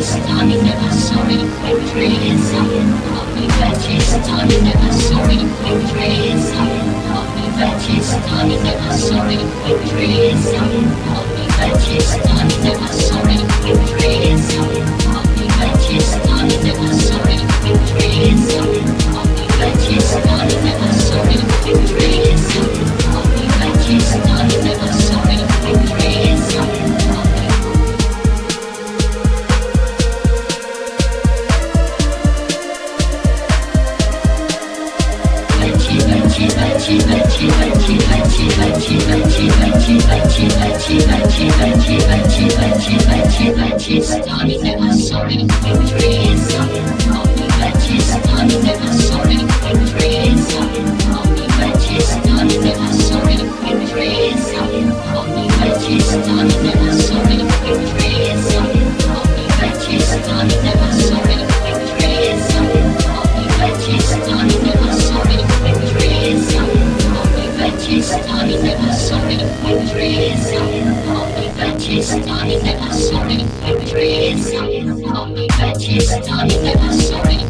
darling, never sorry. Victory is coming. Hold me veggies, darling, never sorry. Victory is coming. Hold me veggies, darling, never sorry. Victory is darling, never sorry. Sorry, starting never sorry, victory is me veggies, starting never sorry, victory is me veggies, starting never sorry,